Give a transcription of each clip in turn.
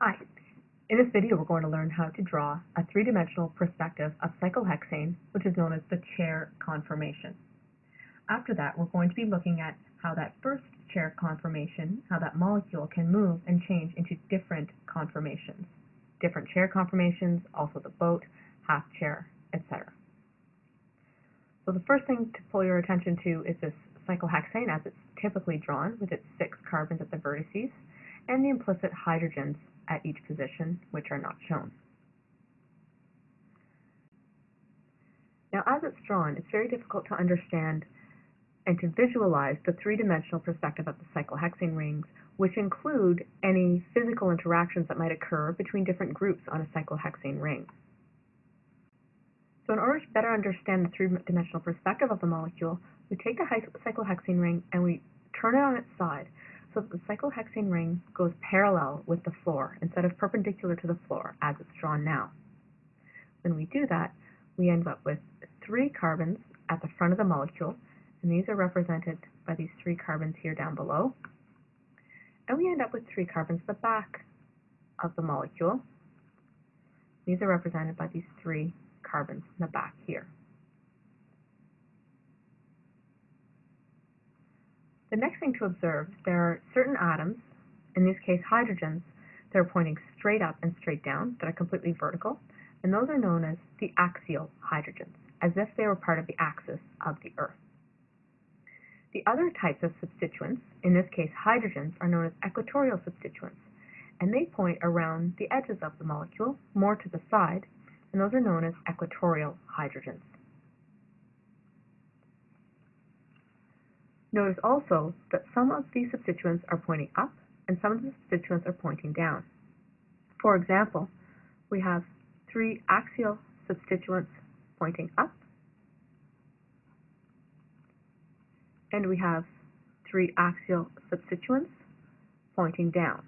Hi. In this video, we're going to learn how to draw a three-dimensional perspective of cyclohexane, which is known as the chair conformation. After that, we're going to be looking at how that first chair conformation, how that molecule can move and change into different conformations. Different chair conformations, also the boat, half chair, etc. So the first thing to pull your attention to is this cyclohexane as it's typically drawn with its six carbons at the vertices and the implicit hydrogens at each position, which are not shown. Now, as it's drawn, it's very difficult to understand and to visualize the three-dimensional perspective of the cyclohexane rings, which include any physical interactions that might occur between different groups on a cyclohexane ring. So in order to better understand the three-dimensional perspective of the molecule, we take the cyclohexane ring and we turn it on its side so that the cyclohexane ring goes parallel with the floor instead of perpendicular to the floor as it's drawn now. When we do that, we end up with three carbons at the front of the molecule, and these are represented by these three carbons here down below. And we end up with three carbons at the back of the molecule. These are represented by these three carbons in the back here. The next thing to observe, there are certain atoms, in this case hydrogens, that are pointing straight up and straight down, that are completely vertical, and those are known as the axial hydrogens, as if they were part of the axis of the Earth. The other types of substituents, in this case hydrogens, are known as equatorial substituents, and they point around the edges of the molecule, more to the side, and those are known as equatorial hydrogens. Notice also that some of these substituents are pointing up and some of the substituents are pointing down. For example, we have three axial substituents pointing up, and we have three axial substituents pointing down.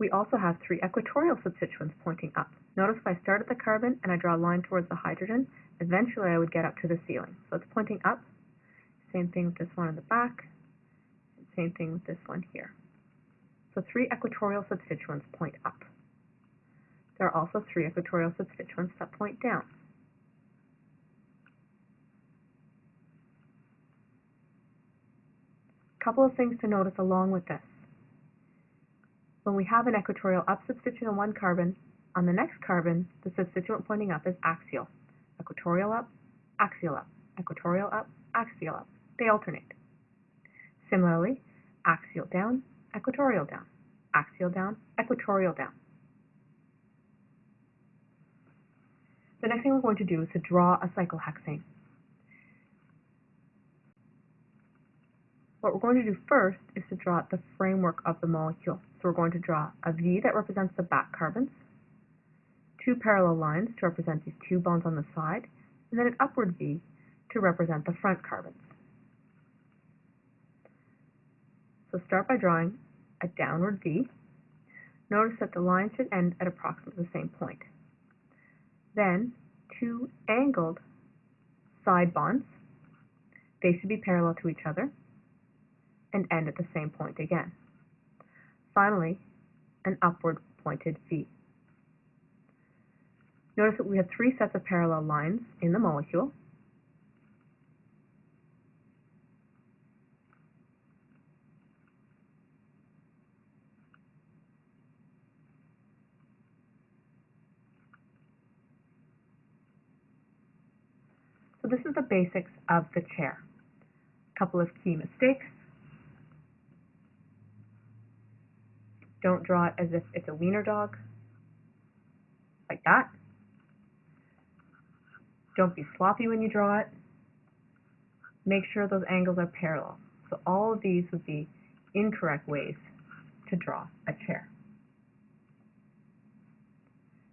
We also have three equatorial substituents pointing up. Notice if I start at the carbon and I draw a line towards the hydrogen, eventually I would get up to the ceiling. So it's pointing up. Same thing with this one in the back. Same thing with this one here. So three equatorial substituents point up. There are also three equatorial substituents that point down. A couple of things to notice along with this. When we have an equatorial up substituent on one carbon, on the next carbon, the substituent pointing up is axial. Equatorial up, axial up, equatorial up, axial up. They alternate. Similarly, axial down, equatorial down, axial down, equatorial down. The next thing we're going to do is to draw a cyclohexane. What we're going to do first is to draw the framework of the molecule. So we're going to draw a V that represents the back carbons, two parallel lines to represent these two bonds on the side, and then an upward V to represent the front carbons. So start by drawing a downward V. Notice that the line should end at approximately the same point. Then two angled side bonds. They should be parallel to each other and end at the same point again. Finally, an upward pointed V. Notice that we have three sets of parallel lines in the molecule. So this is the basics of the chair. A couple of key mistakes. Don't draw it as if it's a wiener dog, like that. Don't be sloppy when you draw it. Make sure those angles are parallel. So all of these would be incorrect ways to draw a chair.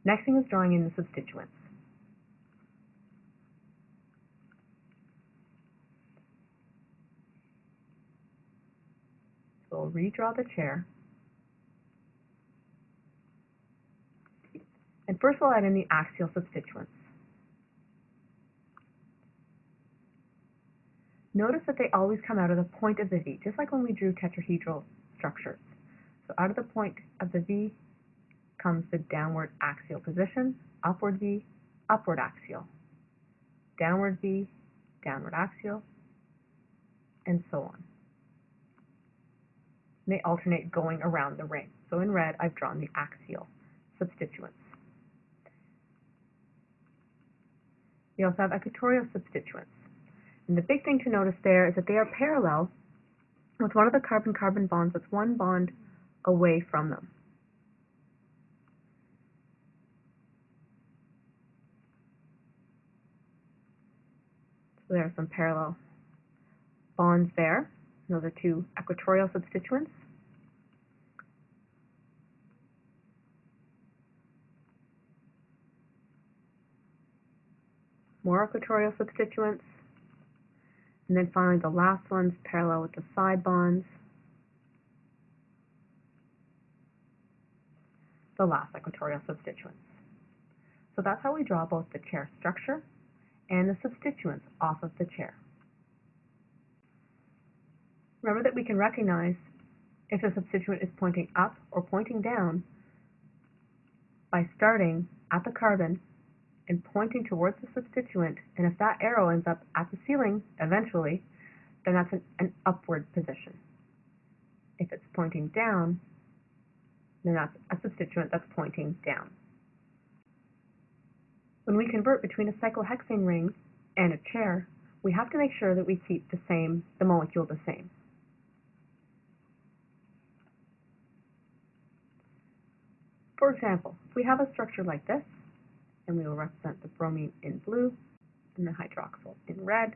Next thing is drawing in the substituents. So we'll redraw the chair. First we'll add in the axial substituents. Notice that they always come out of the point of the V, just like when we drew tetrahedral structures. So out of the point of the V comes the downward axial position, upward V, upward axial, downward V, downward axial, and so on. They alternate going around the ring. So in red, I've drawn the axial substituents. We also have equatorial substituents. And the big thing to notice there is that they are parallel with one of the carbon-carbon bonds that's one bond away from them. So there are some parallel bonds there. Those are two equatorial substituents. More equatorial substituents. And then finally the last one's parallel with the side bonds. The last equatorial substituents. So that's how we draw both the chair structure and the substituents off of the chair. Remember that we can recognize if the substituent is pointing up or pointing down by starting at the carbon and pointing towards the substituent, and if that arrow ends up at the ceiling eventually, then that's an, an upward position. If it's pointing down, then that's a substituent that's pointing down. When we convert between a cyclohexane ring and a chair, we have to make sure that we keep the same, the molecule the same. For example, if we have a structure like this, and we will represent the bromine in blue and the hydroxyl in red,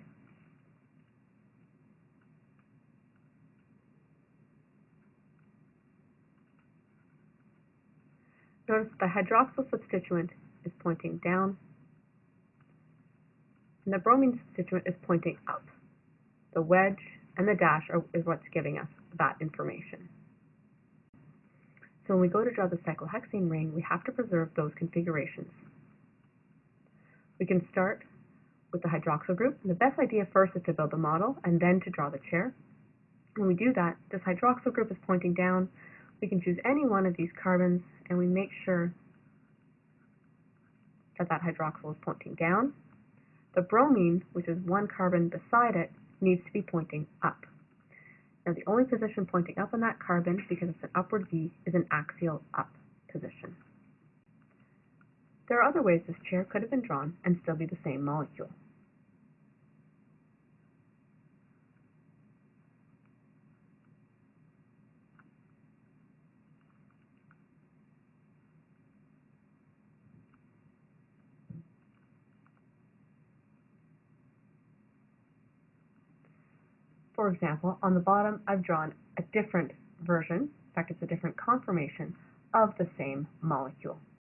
Notice the hydroxyl substituent is pointing down, and the bromine substituent is pointing up. The wedge and the dash are, is what's giving us that information. So when we go to draw the cyclohexane ring, we have to preserve those configurations. We can start with the hydroxyl group. And the best idea first is to build the model and then to draw the chair. When we do that, this hydroxyl group is pointing down. We can choose any one of these carbons and we make sure that that hydroxyl is pointing down. The bromine, which is one carbon beside it, needs to be pointing up. Now the only position pointing up on that carbon, because it's an upward V, is an axial up position. There are other ways this chair could have been drawn and still be the same molecule. For example, on the bottom, I've drawn a different version, in fact, it's a different conformation of the same molecule.